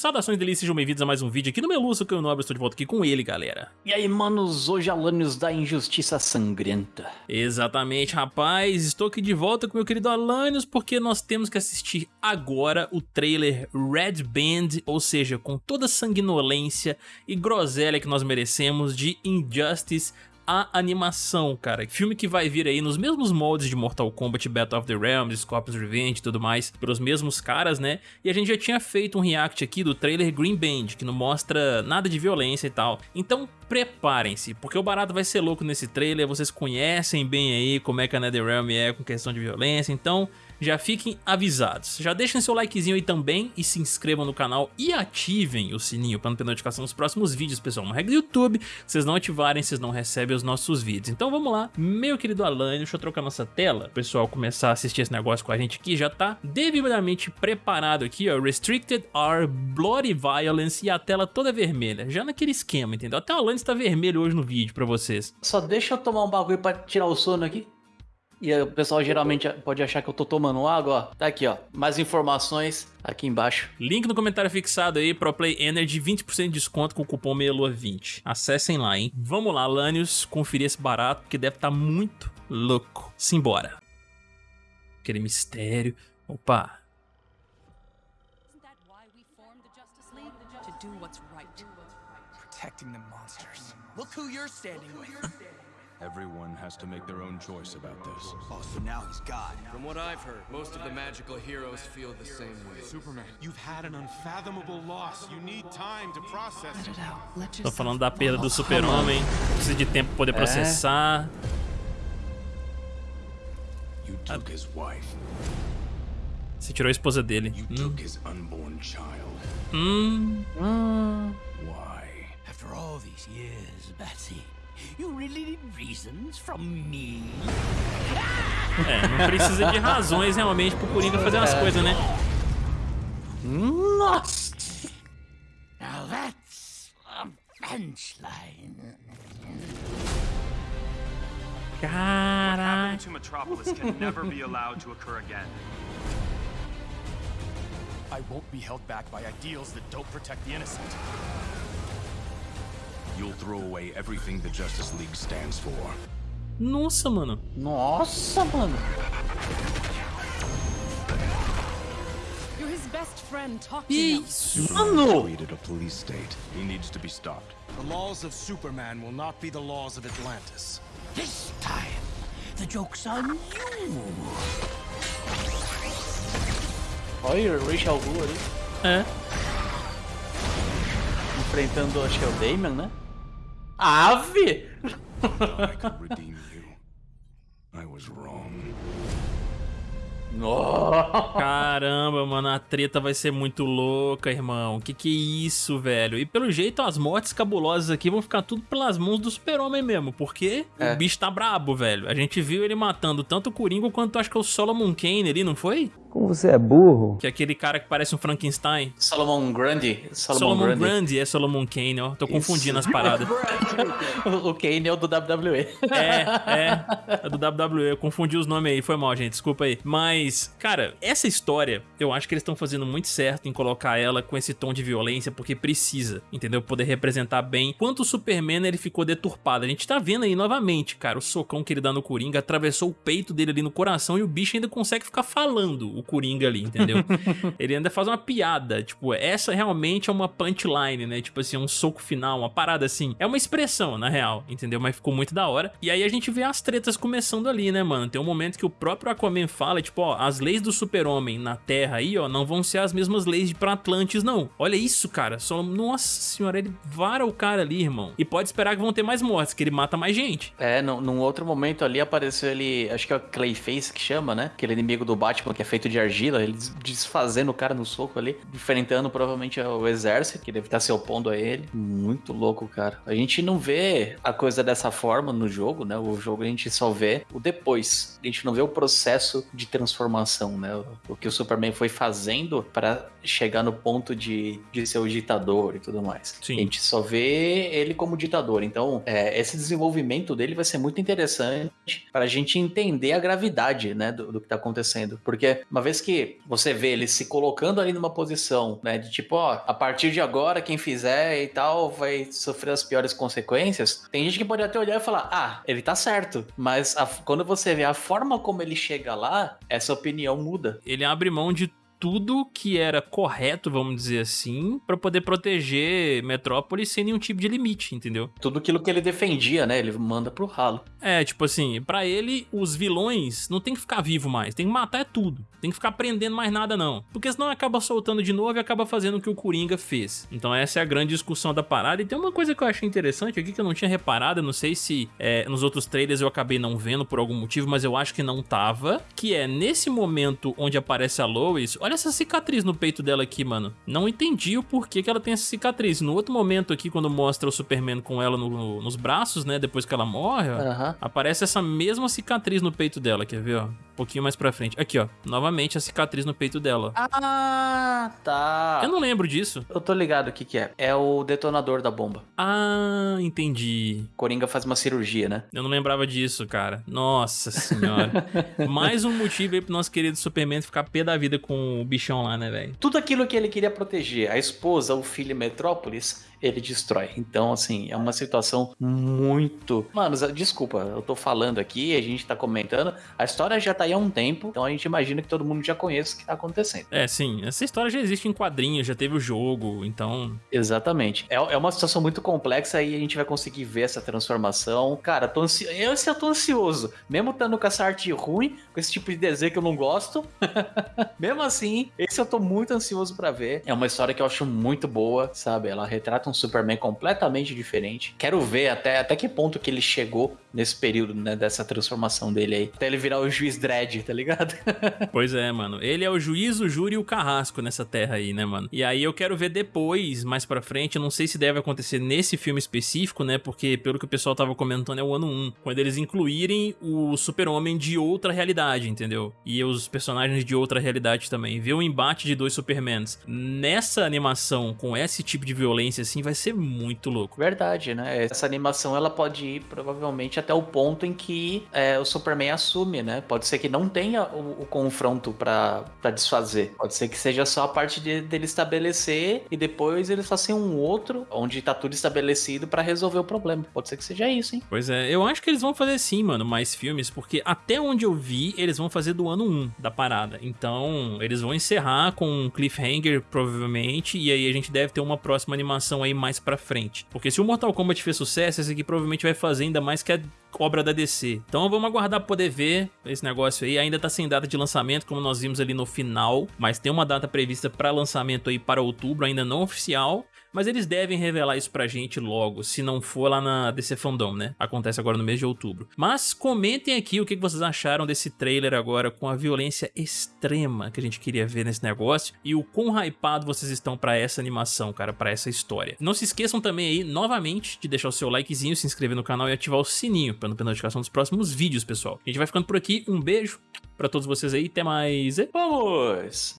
Saudações delícias, sejam bem-vindos a mais um vídeo aqui no Meluço, que eu nobre, estou de volta aqui com ele, galera. E aí, manos, hoje Alanios da Injustiça Sangrenta. Exatamente, rapaz, estou aqui de volta com meu querido Alanios, porque nós temos que assistir agora o trailer Red Band, ou seja, com toda a sanguinolência e groselha que nós merecemos de Injustice a animação, cara. Filme que vai vir aí nos mesmos moldes de Mortal Kombat, Battle of the Realms, Scorpion's Revenge e tudo mais, pelos mesmos caras, né? E a gente já tinha feito um react aqui do trailer Green Band, que não mostra nada de violência e tal. Então preparem-se, porque o barato vai ser louco nesse trailer, vocês conhecem bem aí como é que a NetherRealm é com questão de violência, então já fiquem avisados. Já deixem seu likezinho aí também e se inscrevam no canal e ativem o sininho para não ter notificação dos próximos vídeos, pessoal. Uma regra do YouTube, se vocês não ativarem, vocês não recebem os nossos vídeos. Então vamos lá, meu querido Alan, deixa eu trocar nossa tela, o pessoal começar a assistir esse negócio com a gente aqui, já tá devidamente preparado aqui, ó, Restricted are Bloody Violence e a tela toda vermelha, já naquele esquema, entendeu? Até o Alan está vermelho hoje no vídeo pra vocês. Só deixa eu tomar um bagulho pra tirar o sono aqui. E o pessoal geralmente pode achar que eu tô tomando água, ó. Tá aqui, ó. Mais informações aqui embaixo. Link no comentário fixado aí, ProPlay Energy, 20% de desconto com o cupom MEIALUA20. Acessem lá, hein. Vamos lá, Lanius, conferir esse barato, que deve estar tá muito louco. Simbora. Aquele mistério. Opa. Protecting the monsters. Look who you're standing with. Everyone has to make their own choice about this. Oh, so now he's God. From what I've heard, most of the magical heroes feel the same way. Superman, you've had an unfathomable loss. You need time to process it. Tô falando da perda do super-homem. Precisa de tempo pra poder processar. You took his wife. Você tirou a esposa dele. You hum. took his unborn child. Hum. Hum. Why? After all these years, Betsy. You really need reasons from me? É, não precisa de razões realmente pro Coringa fazer umas coisas, né? Nossa! Now that's a punchline. Caraca. to Metropolis can never be allowed to occur again. I won't be held back by ideals that don't protect the innocent. You'll throw away everything the Justice League stands for. Nossa, mano. Nossa, mano. You're his best friend. Talk to Isso, mano. created a police state. He needs to be stopped. The laws of Superman will not be the laws of Atlantis. This time, the joke's on you. Olha o Rachel Wu ali. É. Enfrentando, acho que é o Damon, né? Ave! Caramba, mano, a treta vai ser muito louca, irmão. Que que é isso, velho? E pelo jeito, as mortes cabulosas aqui vão ficar tudo pelas mãos do super-homem mesmo, porque é. o bicho tá brabo, velho. A gente viu ele matando tanto o Coringa quanto acho que o Solomon Kane ali, não foi? Como você é burro. Que é aquele cara que parece um Frankenstein. Solomon Grundy. Solomon, Solomon Grundy. é Solomon Kane, ó. Tô Isso. confundindo as paradas. o Kane é o do WWE. É, é. É do WWE. Eu confundi os nomes aí. Foi mal, gente. Desculpa aí. Mas, cara, essa história, eu acho que eles estão fazendo muito certo em colocar ela com esse tom de violência, porque precisa, entendeu? Poder representar bem quanto o Superman ele ficou deturpado. A gente tá vendo aí novamente, cara, o socão que ele dá no Coringa atravessou o peito dele ali no coração e o bicho ainda consegue ficar falando o Coringa ali, entendeu? ele ainda faz uma piada, tipo, essa realmente é uma punchline, né? Tipo assim, um soco final, uma parada assim. É uma expressão, na real, entendeu? Mas ficou muito da hora. E aí a gente vê as tretas começando ali, né, mano? Tem um momento que o próprio Aquaman fala, tipo, ó, as leis do super-homem na Terra aí, ó, não vão ser as mesmas leis de pra Atlantis, não. Olha isso, cara. Só, nossa senhora, ele vara o cara ali, irmão. E pode esperar que vão ter mais mortes, que ele mata mais gente. É, num, num outro momento ali apareceu ele, acho que é o Clayface que chama, né? Aquele inimigo do Batman que é feito de argila, ele desfazendo o cara no soco ali, enfrentando provavelmente o exército, que deve estar se opondo a ele. Muito louco, cara. A gente não vê a coisa dessa forma no jogo, né? O jogo a gente só vê o depois. A gente não vê o processo de transformação, né? O que o Superman foi fazendo para chegar no ponto de, de ser o ditador e tudo mais. Sim. A gente só vê ele como ditador. Então, é, esse desenvolvimento dele vai ser muito interessante para a gente entender a gravidade, né, do, do que está acontecendo. Porque uma uma vez que você vê ele se colocando ali numa posição, né, de tipo, ó, a partir de agora quem fizer e tal vai sofrer as piores consequências, tem gente que pode até olhar e falar, ah, ele tá certo, mas a- quando você vê a forma como ele chega lá, essa opinião muda. Ele abre mão de tudo que era correto, vamos dizer assim, pra poder proteger Metrópolis sem nenhum tipo de limite, entendeu? Tudo aquilo que ele defendia, né, ele manda pro ralo. É, tipo assim, pra ele, os vilões não tem que ficar vivo mais, tem que matar é tudo. Tem que ficar prendendo mais nada não. Porque senão acaba soltando de novo e acaba fazendo o que o Coringa fez. Então essa é a grande discussão da parada. E tem uma coisa que eu achei interessante aqui que eu não tinha reparado, eu não sei se é, nos outros trailers eu acabei não vendo por algum motivo, mas eu acho que não tava. Que é, nesse momento onde aparece a Lois, olha essa cicatriz no peito dela aqui, mano. Não entendi o porquê que ela tem essa cicatriz. No outro momento aqui, quando mostra o Superman com ela no- no- nos braços, né, depois que ela morre, ó, Aham. Aparece essa mesma cicatriz no peito dela, quer ver, ó? Um pouquinho mais pra frente. Aqui, ó. Novamente a cicatriz no peito dela. Ah, tá. Eu não lembro disso. Eu tô ligado o que que é. É o detonador da bomba. Ah, entendi. Coringa faz uma cirurgia, né? Eu não lembrava disso, cara. Nossa senhora. Mais um motivo aí pro nosso querido Superman ficar pé da vida com o bichão lá, né, velho? Tudo aquilo que ele queria proteger, a esposa, o filho e Metrópolis, ele destrói. Então, assim, é uma situação muito. Mano, desculpa, eu tô falando aqui, a gente tá comentando. A história já tá aí há um tempo, então a gente imagina que todo mundo já conhece o que tá acontecendo. É, sim. Essa história já existe em quadrinhos, já teve o jogo, então. Exatamente. É, é uma situação muito complexa e a gente vai conseguir ver essa transformação. Cara, tô ansi... esse eu tô ansioso. Mesmo estando com essa arte ruim, com esse tipo de desenho que eu não gosto. Mesmo assim, esse eu tô muito ansioso pra ver. É uma história que eu acho muito boa, sabe? Ela retrata um Superman completamente diferente. Quero ver até, até que ponto que ele chegou nesse período, né? Dessa transformação dele aí. Até ele virar o juiz dread, tá ligado? Pois é, mano. Ele é o juiz, o júri e o carrasco nessa terra aí, né, mano? E aí eu quero ver depois, mais pra frente, eu não sei se deve acontecer nesse filme específico, né? Porque pelo que o pessoal tava comentando é o ano 1, quando eles incluírem o super-homem de outra realidade, entendeu? E os personagens de outra realidade também. Ver o embate de dois Supermans. Nessa animação, com esse tipo de violência assim, vai ser muito louco. Verdade, né? Essa animação ela pode ir provavelmente até o ponto em que é, o Superman assume, né? Pode ser que não tenha o, o confronto pra pra desfazer. Pode ser que seja só a parte de- dele estabelecer e depois eles façam um outro onde tá tudo estabelecido pra resolver o problema. Pode ser que seja isso, hein? Pois é, eu acho que eles vão fazer sim, mano, mais filmes, porque até onde eu vi, eles vão fazer do ano 1 da parada. Então, eles vão encerrar com um cliffhanger, provavelmente, e aí a gente deve ter uma próxima animação aí mais pra frente. Porque se o Mortal Kombat fez sucesso, esse aqui provavelmente vai fazer ainda mais que a obra da DC. Então vamos aguardar pra poder ver esse negócio aí. Ainda tá sem data de lançamento, como nós vimos ali no final, mas tem uma data prevista pra lançamento aí para outubro, ainda não oficial. Mas eles devem revelar isso pra gente logo, se não for lá na DC Fandom, né? Acontece agora no mês de outubro. Mas comentem aqui o que vocês acharam desse trailer agora com a violência extrema que a gente queria ver nesse negócio e o quão hypado vocês estão pra essa animação, cara, pra essa história. Não se esqueçam também aí, novamente, de deixar o seu likezinho, se inscrever no canal e ativar o sininho não perder notificação dos próximos vídeos, pessoal. A gente vai ficando por aqui, um beijo pra todos vocês aí, até mais e... Vamos!